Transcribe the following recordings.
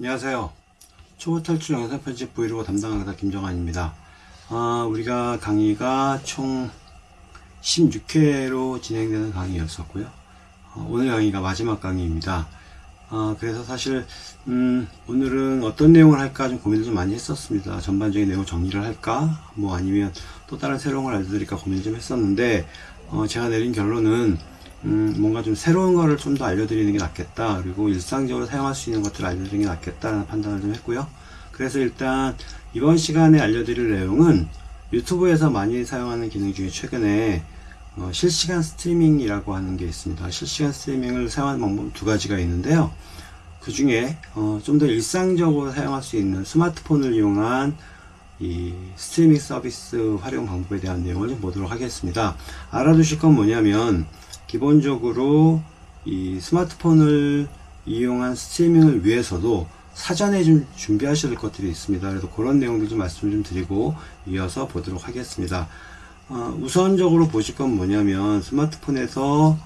안녕하세요. 초보 탈출 영상 편집 브이로그 담당 강사 김정환입니다. 아, 우리가 강의가 총 16회로 진행되는 강의였었고요. 어, 오늘 강의가 마지막 강의입니다. 아, 그래서 사실 음, 오늘은 어떤 내용을 할까 좀 고민을 좀 많이 했었습니다. 전반적인 내용 정리를 할까, 뭐 아니면 또 다른 새로운 걸 알려드릴까 고민을 좀 했었는데 어, 제가 내린 결론은 음, 뭔가 좀 새로운 거를 좀 더 알려드리는 게 낫겠다. 그리고 일상적으로 사용할 수 있는 것들을 알려드리는 게 낫겠다라는 판단을 좀 했고요. 그래서 일단 이번 시간에 알려드릴 내용은 유튜브에서 많이 사용하는 기능 중에 최근에 어, 실시간 스트리밍이라고 하는 게 있습니다. 실시간 스트리밍을 사용하는 방법 두 가지가 있는데요. 그 중에 어, 좀 더 일상적으로 사용할 수 있는 스마트폰을 이용한 이 스트리밍 서비스 활용 방법에 대한 내용을 좀 보도록 하겠습니다. 알아두실 건 뭐냐면 기본적으로 이 스마트폰을 이용한 스트리밍을 위해서도 사전에 좀 준비하셔야 될 것들이 있습니다. 그래서 그런 내용들 좀 말씀을 좀 드리고 이어서 보도록 하겠습니다. 어, 우선적으로 보실 건 뭐냐면 스마트폰에서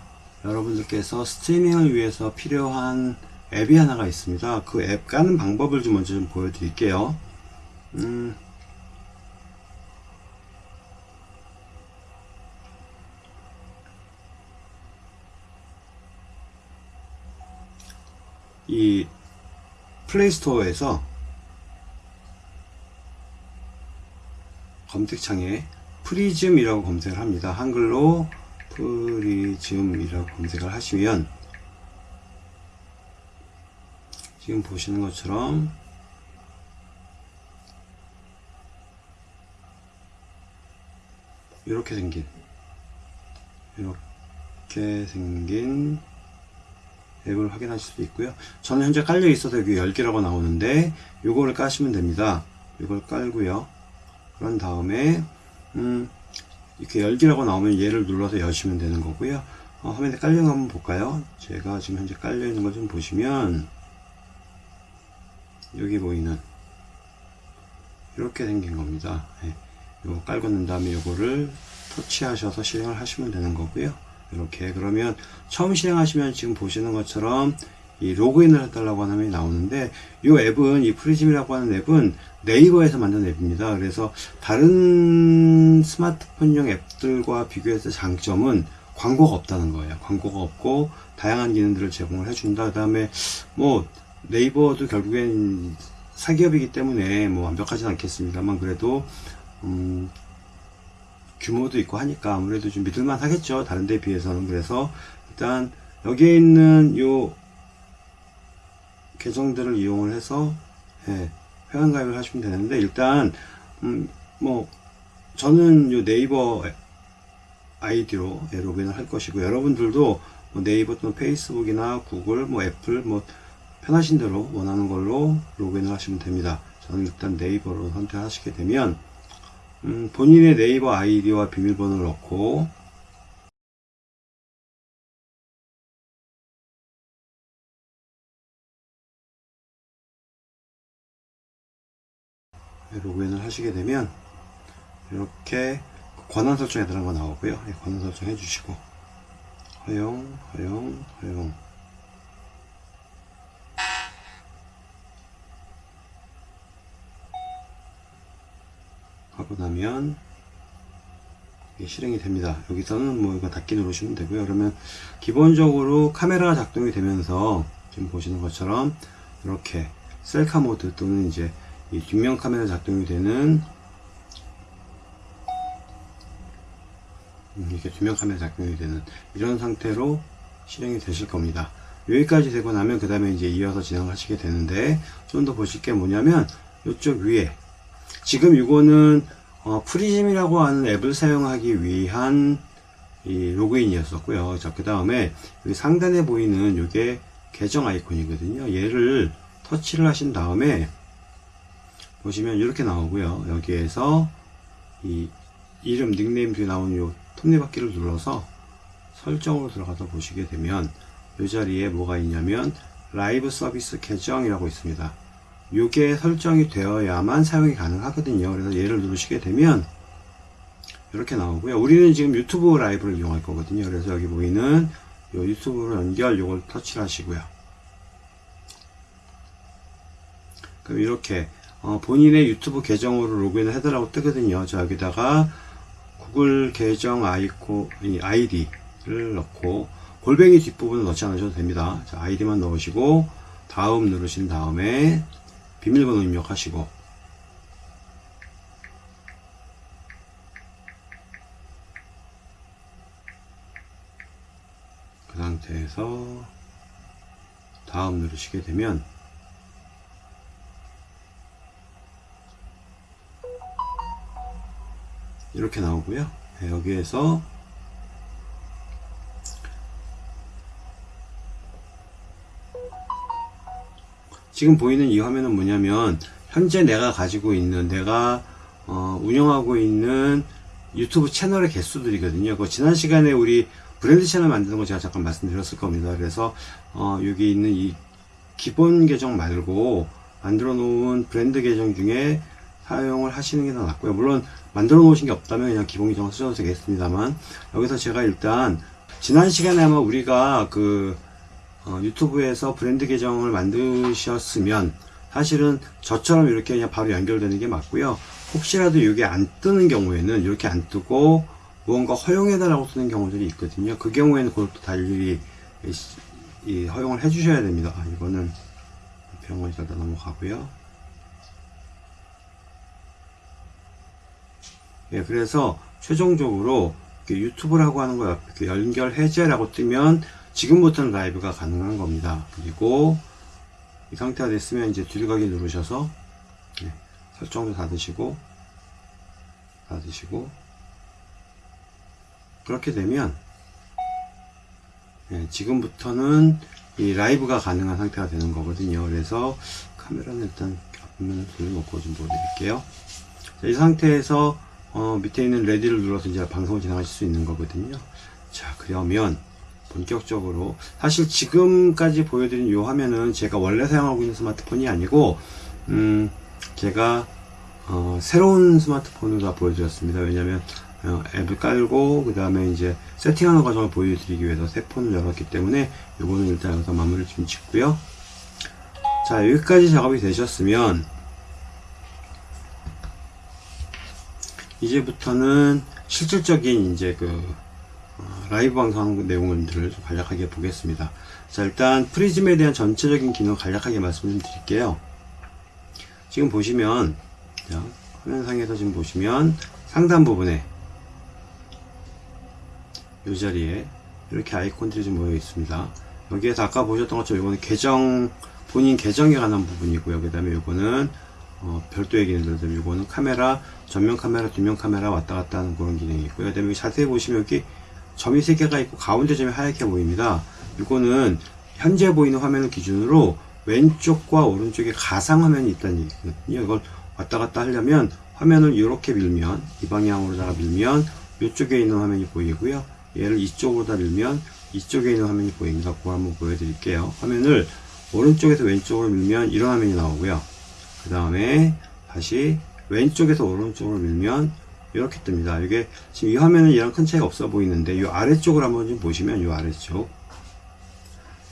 여러분들께서 스트리밍을 위해서 필요한 앱이 하나가 있습니다. 그 앱 까는 방법을 좀 먼저 좀 보여드릴게요. 음, 이 플레이스토어에서 검색창에 프리즘이라고 검색을 합니다. 한글로 프리즘이라고 검색을 하시면 지금 보시는 것처럼 이렇게 생긴 이렇게 생긴 앱을 확인하실 수 있고요. 저는 현재 깔려 있어서 여기 10개라고 나오는데 요거를 까시면 됩니다. 이걸 깔고요. 그런 다음에 음, 이렇게 열기라고 나오면 얘를 눌러서 여시면 되는 거고요. 어, 화면에 깔려 있는 거 한번 볼까요? 제가 지금 현재 깔려 있는 걸 좀 보시면 여기 보이는 이렇게 생긴 겁니다. 예, 요거 깔고 난 다음에 요거를 터치하셔서 실행을 하시면 되는 거고요. 이렇게 그러면 처음 실행하시면 지금 보시는 것처럼 이 로그인을 해달라고 하는 화면이 나오는데 이 앱은 이 프리즘이라고 하는 앱은 네이버에서 만든 앱입니다. 그래서 다른 스마트폰용 앱들과 비교해서 장점은 광고가 없다는 거예요. 광고가 없고 다양한 기능들을 제공을 해준다. 그 다음에 뭐 네이버도 결국엔 사기업이기 때문에 뭐 완벽하진 않겠습니다만 그래도 음 규모도 있고 하니까 아무래도 좀 믿을만 하겠죠. 다른 데 비해서는. 그래서 일단 여기에 있는 요 계정들을 이용을 해서 예, 회원가입을 하시면 되는데 일단 음, 뭐 저는 요 네이버 아이디로 예, 로그인을 할 것이고 여러분들도 뭐 네이버 또는 페이스북이나 구글 뭐 애플 뭐 편하신 대로 원하는 걸로 로그인을 하시면 됩니다. 저는 일단 네이버로 선택하시게 되면 음, 본인의 네이버 아이디와 비밀번호를 넣고 로그인을 하시게 되면 이렇게 권한 설정에 들어간 거 나오고요. 예, 권한 설정 해주시고. 허용 허용 허용 하고 나면 실행이 됩니다. 여기서는 뭐 이거 닫기 누르시면 되고요. 그러면 기본적으로 카메라가 작동이 되면서 지금 보시는 것처럼 이렇게 셀카 모드 또는 이제 이 뒷면 카메라 작동이 되는 음, 이렇게 뒷면 카메라 작동이 되는 이런 상태로 실행이 되실 겁니다. 여기까지 되고 나면 그 다음에 이제 이어서 진행하시게 되는데 좀 더 보실 게 뭐냐면 이쪽 위에 지금 이거는 어, 프리즘이라고 하는 앱을 사용하기 위한 이 로그인이었었고요. 자, 그 다음에 여기 상단에 보이는 이게 계정 아이콘이거든요. 얘를 터치를 하신 다음에 보시면 이렇게 나오고요. 여기에서 이 이름 닉네임 뒤에 나오는 요 톱니바퀴를 눌러서 설정으로 들어가서 보시게 되면 이 자리에 뭐가 있냐면 라이브 서비스 계정이라고 있습니다. 이게 설정이 되어야만 사용이 가능하거든요. 그래서 얘를 누르시게 되면 이렇게 나오고요. 우리는 지금 유튜브 라이브를 이용할 거거든요. 그래서 여기 보이는 요 유튜브로 연결 요걸 터치를 하시고요. 그럼 이렇게 어, 본인의 유튜브 계정으로 로그인을 해달라고 뜨거든요. 자, 여기다가 구글 계정 아이코, 이 아이디를 넣고 골뱅이 뒷부분은 넣지 않으셔도 됩니다. 자, 아이디만 넣으시고 다음 누르신 다음에 비밀번호 입력하시고 그 상태에서 다음 누르시게 되면 이렇게 나오고요. 네, 여기에서 지금 보이는 이 화면은 뭐냐면 현재 내가 가지고 있는 내가 어, 운영하고 있는 유튜브 채널의 개수들이거든요. 그 지난 시간에 우리 브랜드 채널 만드는 거 제가 잠깐 말씀드렸을 겁니다. 그래서 어, 여기 있는 이 기본 계정 말고 만들어 놓은 브랜드 계정 중에 사용을 하시는 게 더 낫고요. 물론 만들어 놓으신 게 없다면 그냥 기본 계정을 쓰셔도 되겠습니다만 여기서 제가 일단 지난 시간에 아마 우리가 그 어, 유튜브에서 브랜드 계정을 만드셨으면 사실은 저처럼 이렇게 그냥 바로 연결되는 게 맞고요. 혹시라도 이게 안 뜨는 경우에는 이렇게 안 뜨고 무언가 허용해달라고 쓰는 경우들이 있거든요. 그 경우에는 그것도 다 일일이 이 허용을 해주셔야 됩니다. 아, 이거는 병원이다 넘어가고요. 예, 그래서 최종적으로 유튜브라고 하는 거 연결 해제라고 뜨면 지금부터는 라이브가 가능한 겁니다. 그리고 이 상태가 됐으면 이제 뒤로가기 누르셔서 예, 설정도 닫으시고 닫으시고 그렇게 되면 예, 지금부터는 이 라이브가 가능한 상태가 되는 거거든요. 그래서 카메라는 일단 앞면을 돌려놓고 좀 보여드릴게요. 자, 이 상태에서 어, 밑에 있는 레디를 눌러서 이제 방송을 진행하실 수 있는 거거든요. 자, 그러면 본격적으로 사실 지금까지 보여드린 이 화면은 제가 원래 사용하고 있는 스마트폰이 아니고 음, 제가 어, 새로운 스마트폰으로 다 보여드렸습니다. 왜냐면 어, 앱을 깔고 그 다음에 이제 세팅하는 과정을 보여드리기 위해서 새 폰을 열었기 때문에 이거는 일단 여기서 마무리를 좀 짓고요. 자 여기까지 작업이 되셨으면 이제부터는 실질적인 이제 그 어, 라이브 방송하는 내용들을 좀 간략하게 보겠습니다. 자 일단 프리즘에 대한 전체적인 기능 간략하게 말씀 좀 드릴게요. 지금 보시면 자, 화면상에서 지금 보시면 상단 부분에 이 자리에 이렇게 아이콘들이 좀 모여 있습니다. 여기에서 아까 보셨던 것처럼 이거는 계정 본인 계정에 관한 부분이고요. 그 다음에 이거는 어, 별도의 기능들, 이거는 카메라, 전면 카메라, 뒷면 카메라 왔다 갔다 하는 그런 기능이 있고요. 그 다음에 자세히 보시면 여기 점이 3개가 있고 가운데 점이 하얗게 보입니다. 이거는 현재 보이는 화면을 기준으로 왼쪽과 오른쪽에 가상 화면이 있다는 얘기거든요. 이걸 왔다 갔다 하려면 화면을 이렇게 밀면 이 방향으로다가 밀면 이쪽에 있는 화면이 보이고요. 얘를 이쪽으로다 밀면 이쪽에 있는 화면이 보입니다. 그거 한번 보여드릴게요. 화면을 오른쪽에서 왼쪽으로 밀면 이런 화면이 나오고요. 그 다음에 다시 왼쪽에서 오른쪽으로 밀면 이렇게 뜹니다. 이게 지금 이 화면은 이랑 큰 차이가 없어 보이는데 이 아래쪽을 한번 좀 보시면 이 아래쪽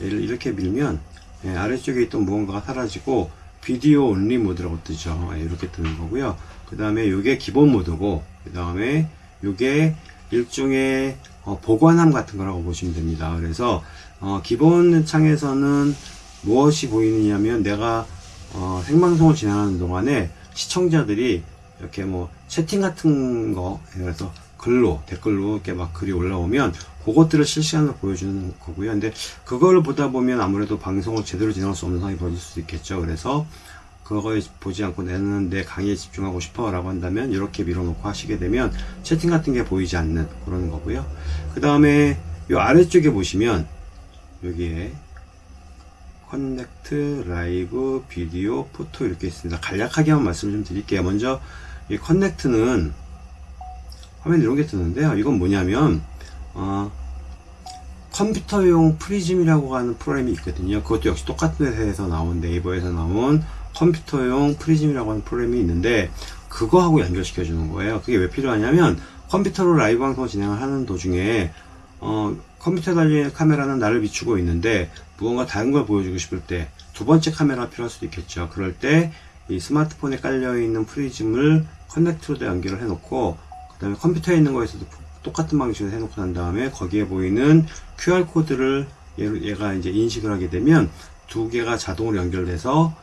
얘를 이렇게 밀면 예, 아래쪽에 있던 무언가가 사라지고 비디오 온리 모드라고 뜨죠. 예, 이렇게 뜨는 거고요. 그 다음에 이게 기본 모드고 그 다음에 이게 일종의 어, 보관함 같은 거라고 보시면 됩니다. 그래서 어, 기본 창에서는 무엇이 보이느냐면 내가 어, 생방송을 진행하는 동안에 시청자들이 이렇게 뭐 채팅 같은 거 그래서 글로 댓글로 이렇게 막 글이 올라오면 그것들을 실시간으로 보여주는 거고요. 근데 그걸 보다 보면 아무래도 방송을 제대로 진행할 수 없는 상황이 벌어질 수도 있겠죠. 그래서 그거에 보지 않고 나는 내 강의에 집중하고 싶어 라고 한다면 이렇게 밀어놓고 하시게 되면 채팅 같은 게 보이지 않는 그런 거고요. 그 다음에 이 아래쪽에 보시면 여기에 connect, 라이브, 비디오, photo 이렇게 있습니다. 간략하게 한번 말씀을 좀 드릴게요. 먼저 이 connect는 화면에 이런 게 뜨는데요. 이건 뭐냐면 어, 컴퓨터용 프리즘이라고 하는 프로그램이 있거든요. 그것도 역시 똑같은 회사에서 나온 네이버에서 나온 컴퓨터용 프리즘이라고 하는 프로그램이 있는데 그거하고 연결시켜 주는 거예요. 그게 왜 필요하냐면 컴퓨터로 라이브 방송 진행을 하는 도중에 어, 컴퓨터에 달린 카메라는 나를 비추고 있는데 무언가 다른 걸 보여주고 싶을 때 두 번째 카메라가 필요할 수도 있겠죠. 그럴 때 이 스마트폰에 깔려 있는 프리즘을 connect로 연결을 해놓고 그 다음에 컴퓨터에 있는 거에서도 똑같은 방식으로 해놓고 난 다음에 거기에 보이는 QR 코드를 얘가 이제 인식을 하게 되면 두 개가 자동으로 연결돼서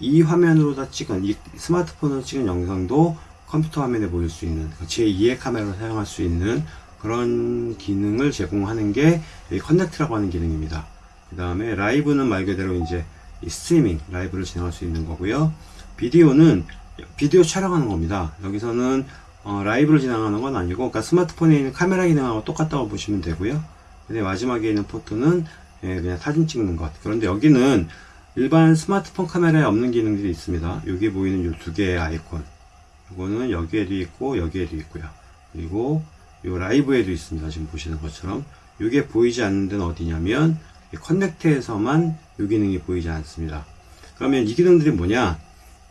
이 화면으로 다 찍은 이 스마트폰으로 찍은 영상도 컴퓨터 화면에 보일 수 있는 제2의 카메라를 사용할 수 있는 그런 기능을 제공하는 게 이 connect라고 하는 기능입니다. 그 다음에 라이브는 말 그대로 이제 이 스트리밍 라이브를 진행할 수 있는 거고요. 비디오는 비디오 촬영하는 겁니다. 여기서는 어, 라이브를 진행하는 건 아니고 그러니까 스마트폰에 있는 카메라 기능하고 똑같다고 보시면 되고요. 근데 마지막에 있는 photo는 예, 그냥 사진 찍는 것. 그런데 여기는 일반 스마트폰 카메라에 없는 기능들이 있습니다. 여기 보이는 이 두 개의 아이콘. 이거는 여기에도 있고 여기에도 있고요. 그리고 이 라이브에도 있습니다. 지금 보시는 것처럼. 이게 보이지 않는 데는 어디냐면 이 connect에서만 이 기능이 보이지 않습니다. 그러면 이 기능들이 뭐냐?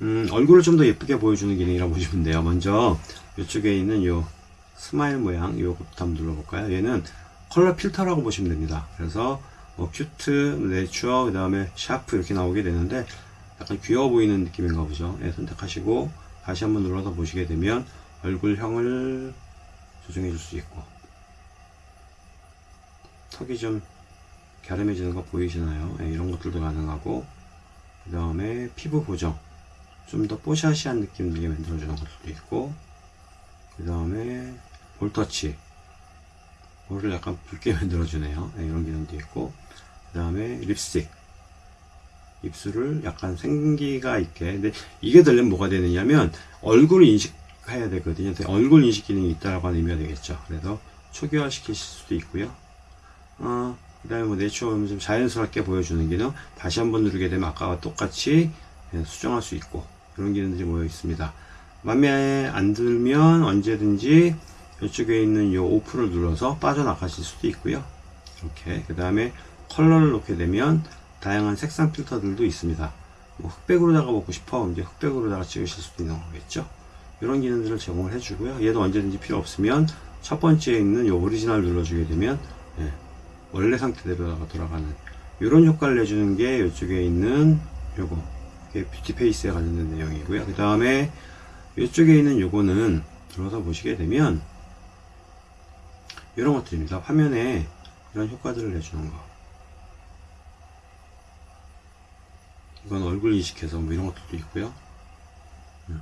음, 얼굴을 좀 더 예쁘게 보여주는 기능이라고 보시면 돼요. 먼저 이쪽에 있는 이 smile 모양 이거부터 한번 눌러볼까요? 얘는 컬러 필터라고 보시면 됩니다. 그래서 뭐 cute, natural, 그 다음에 sharp 이렇게 나오게 되는데 약간 귀여워 보이는 느낌인가 보죠. 예, 선택하시고 다시 한번 눌러서 보시게 되면 얼굴형을 조정해 줄 수 있고 턱이 좀 갸름해지는 거 보이시나요? 예, 이런 것들도 가능하고 그 다음에 피부 보정 좀 더 뽀샤시한 느낌 들게 만들어주는 것들도 있고 그 다음에 볼터치. 볼을 약간 붉게 만들어주네요. 예, 이런 기능도 있고 그 다음에 립스틱. 입술을 약간 생기가 있게. 근데 이게 되려면 뭐가 되느냐면 얼굴을 인식해야 되거든요. 얼굴 인식 기능이 있다라고 하는 의미가 되겠죠. 그래서 초기화 시키실 수도 있고요. 어, 그 다음에 뭐 내추럴을 좀 자연스럽게 보여주는 기능. 다시 한번 누르게 되면 아까와 똑같이 예, 수정할 수 있고 그런 기능들이 모여 있습니다. 맘에 안 들면 언제든지 이쪽에 있는 이 오프를 눌러서 빠져나가실 수도 있고요. 이렇게. 그 다음에 컬러를 놓게 되면 다양한 색상 필터들도 있습니다. 뭐 흑백으로다가 찍고 싶어 이제 흑백으로다가 찍으실 수도 있는 거겠죠. 이런 기능들을 제공을 해주고요. 얘도 언제든지 필요 없으면 첫 번째에 있는 이 오리지널 눌러주게 되면 예, 원래 상태대로다가 돌아가는 이런 효과를 내주는 게 이쪽에 있는 요거 beauty face에 관련된 내용이고요. 그 다음에 이쪽에 있는 요거는 들어서 보시게 되면 이런 것들입니다. 화면에 이런 효과들을 내주는 거. 이건 얼굴 인식해서 뭐 이런 것들도 있고요. 음.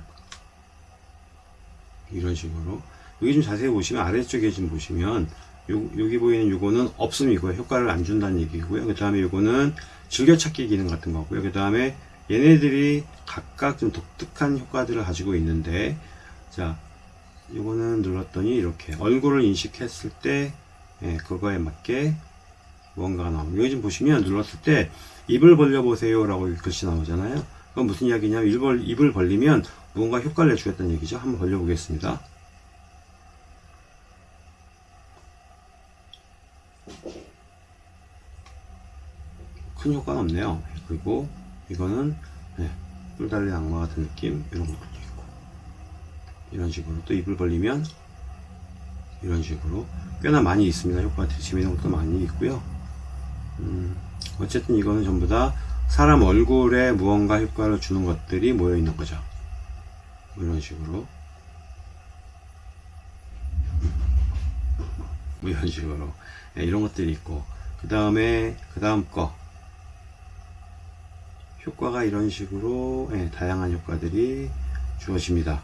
이런 식으로. 여기 좀 자세히 보시면 아래쪽에 좀 보시면 요, 여기 보이는 요거는 없음이고요. 효과를 안 준다는 얘기고요. 그 다음에 요거는 즐겨찾기 기능 같은 거고요. 그 다음에 얘네들이 각각 좀 독특한 효과들을 가지고 있는데 자 요거는 눌렀더니 이렇게 얼굴을 인식했을 때 예, 그거에 맞게 무언가가 나옵니다 여기 좀 보시면 눌렀을 때 입을 벌려 보세요 라고 글씨 나오잖아요. 그건 무슨 이야기냐면 입을, 입을 벌리면 무언가 효과를 내주겠다는 얘기죠. 한번 벌려 보겠습니다. 큰 효과는 없네요. 그리고 이거는 네, 뿔 달린 악마 같은 느낌 이런 것도 있고. 이런 식으로 또 입을 벌리면 이런 식으로 꽤나 많이 있습니다. 효과가 재미있는 것도 많이 있고요. 음, 어쨌든 이거는 전부 다 사람 얼굴에 무언가 효과를 주는 것들이 모여 있는 거죠. 뭐 이런 식으로. 뭐 이런 식으로. 네, 이런 것들이 있고. 그 다음에 그 다음 거 효과가 이런 식으로 네, 다양한 효과들이 주어집니다.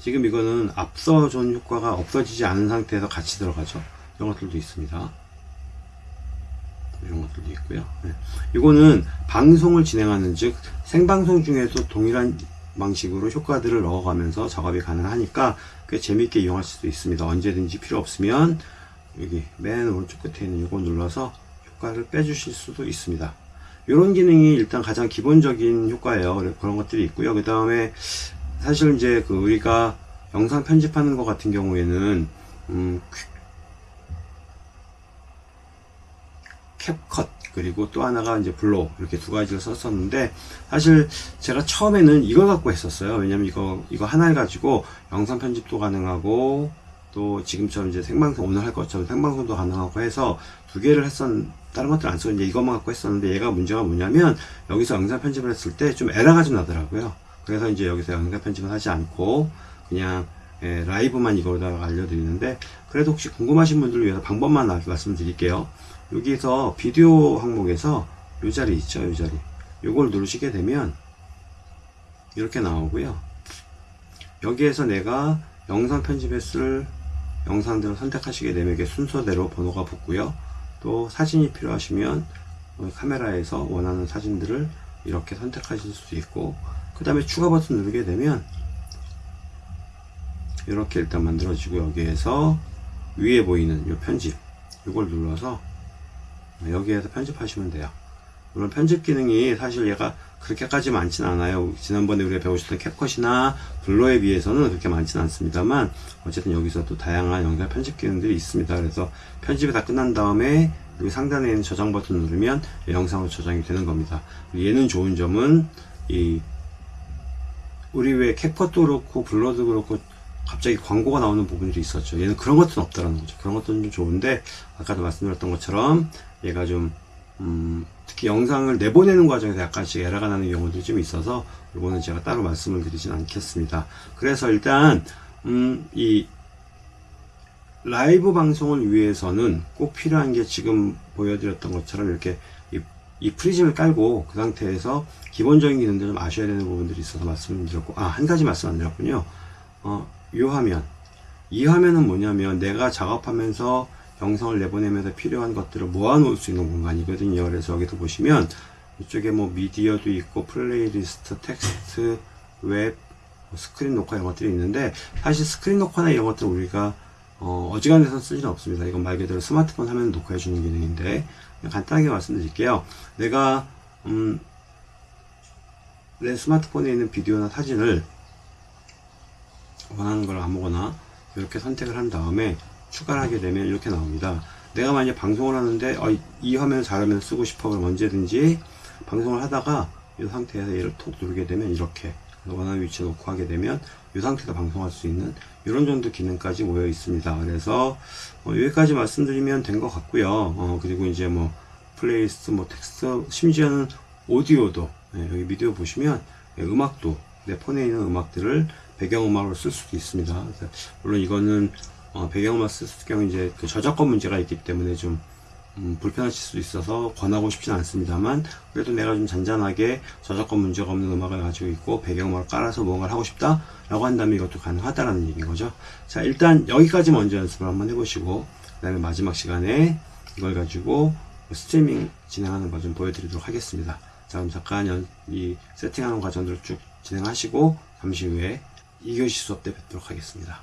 지금 이거는 앞서 준 효과가 없어지지 않은 상태에서 같이 들어가죠. 이런 것들도 있습니다. 이런 것들도 있고요. 네. 이거는 방송을 진행하는 즉 생방송 중에도 동일한 방식으로 효과들을 넣어가면서 작업이 가능하니까 꽤 재밌게 이용할 수도 있습니다. 언제든지 필요 없으면 여기 맨 오른쪽 끝에 있는 이거 눌러서 효과를 빼주실 수도 있습니다 이런 기능이 일단 가장 기본적인 효과예요. 그런 것들이 있고요. 그 다음에 사실 이제 그 우리가 영상 편집하는 것 같은 경우에는 음, 캡컷 그리고 또 하나가 이제 블로 이렇게 두 가지를 썼었는데 사실 제가 처음에는 이걸 갖고 했었어요. 왜냐면 이거 이거 하나를 가지고 영상 편집도 가능하고 또 지금처럼 이제 생방송 오늘 할 것처럼 생방송도 가능하고 해서 두 개를 했었 다른 것들 안 쓰고 이제 이것만 갖고 했었는데 얘가 문제가 뭐냐면 여기서 영상 편집을 했을 때 좀 에러가 좀 나더라고요. 그래서 이제 여기서 영상 편집을 하지 않고 그냥 예, 라이브만 이거다가 알려드리는데 그래도 혹시 궁금하신 분들을 위해서 방법만 나- 말씀드릴게요. 여기서 비디오 항목에서 요 자리 있죠, 요 자리. 요걸 누르시게 되면 이렇게 나오고요. 여기에서 내가 영상 편집했을 영상들을 선택하시게 되면 이게 순서대로 번호가 붙고요. 또 사진이 필요하시면 어, 카메라에서 원하는 사진들을 이렇게 선택하실 수 있고 그 다음에 추가 버튼 누르게 되면 이렇게 일단 만들어지고 여기에서 위에 보이는 이 편집 이걸 눌러서 여기에서 편집하시면 돼요. 물론 편집 기능이 사실 얘가 그렇게까지 많진 않아요. 지난번에 우리가 배우셨던 캡컷이나 블로에 비해서는 그렇게 많진 않습니다만 어쨌든 여기서 또 다양한 영상 편집 기능들이 있습니다. 그래서 편집이 다 끝난 다음에 여기 상단에 있는 저장 버튼 누르면 영상으로 저장이 되는 겁니다. 얘는 좋은 점은 이 우리 왜 캡컷도 그렇고 블러도 그렇고 갑자기 광고가 나오는 부분들이 있었죠. 얘는 그런 것들은 없다라는 거죠. 그런 것들은 좀 좋은데 아까도 말씀드렸던 것처럼 얘가 좀 음, 특히 영상을 내보내는 과정에서 약간씩 에러가 나는 경우들이 좀 있어서 이거는 제가 따로 말씀을 드리진 않겠습니다. 그래서 일단 음, 이 라이브 방송을 위해서는 꼭 필요한 게 지금 보여드렸던 것처럼 이렇게 이, 이 프리즘을 깔고 그 상태에서 기본적인 기능들 좀 아셔야 되는 부분들이 있어서 말씀을 드렸고 아 한 가지 말씀 안 드렸군요. 어, 이 화면 이 화면은 뭐냐면 내가 작업하면서 영상을 내보내면서 필요한 것들을 모아놓을 수 있는 공간이거든요. 그래서 여기서 보시면 이쪽에 뭐 미디어도 있고 플레이리스트, 텍스트, 웹, 뭐 스크린 녹화 이런 것들이 있는데 사실 스크린 녹화나 이런 것들 우리가 어, 어지간해서 쓰지는 않습니다. 이건 말 그대로 스마트폰 화면 녹화해 주는 기능인데 간단하게 말씀드릴게요. 내가 음, 내 스마트폰에 있는 비디오나 사진을 원하는 걸 아무거나 이렇게 선택을 한 다음에 추가를 하게 되면 이렇게 나옵니다. 내가 만약 방송을 하는데 어, 이- 이 화면을 잘하면 쓰고 싶어 그럼 언제든지 방송을 하다가 이 상태에서 얘를 톡 누르게 되면 이렇게 원하는 위치에 놓고 하게 되면 이 상태에서 방송할 수 있는 이런 정도 기능까지 모여 있습니다. 그래서 어, 여기까지 말씀드리면 된 것 같고요. 어, 그리고 이제 뭐 플레이리스트, 뭐 텍스트, 심지어는 오디오도 예, 여기 미디어 보시면 예, 음악도 내 폰에 있는 음악들을 배경음악으로 쓸 수도 있습니다. 물론 이거는 어, 배경음악 쓸 경우 이제 그 저작권 문제가 있기 때문에 좀 음, 불편하실 수도 있어서 권하고 싶진 않습니다만 그래도 내가 좀 잔잔하게 저작권 문제가 없는 음악을 가지고 있고 배경음악을 깔아서 뭔가를 하고 싶다 라고 한다면 이것도 가능하다라는 얘기인 거죠. 자 일단 여기까지 먼저 연습을 한번 해보시고 그 다음에 마지막 시간에 이걸 가지고 스트리밍 진행하는 거 좀 보여드리도록 하겠습니다. 자 그럼 잠깐 연- 이 세팅하는 과정들을 쭉 진행하시고 잠시 후에 2교시 수업 때 뵙도록 하겠습니다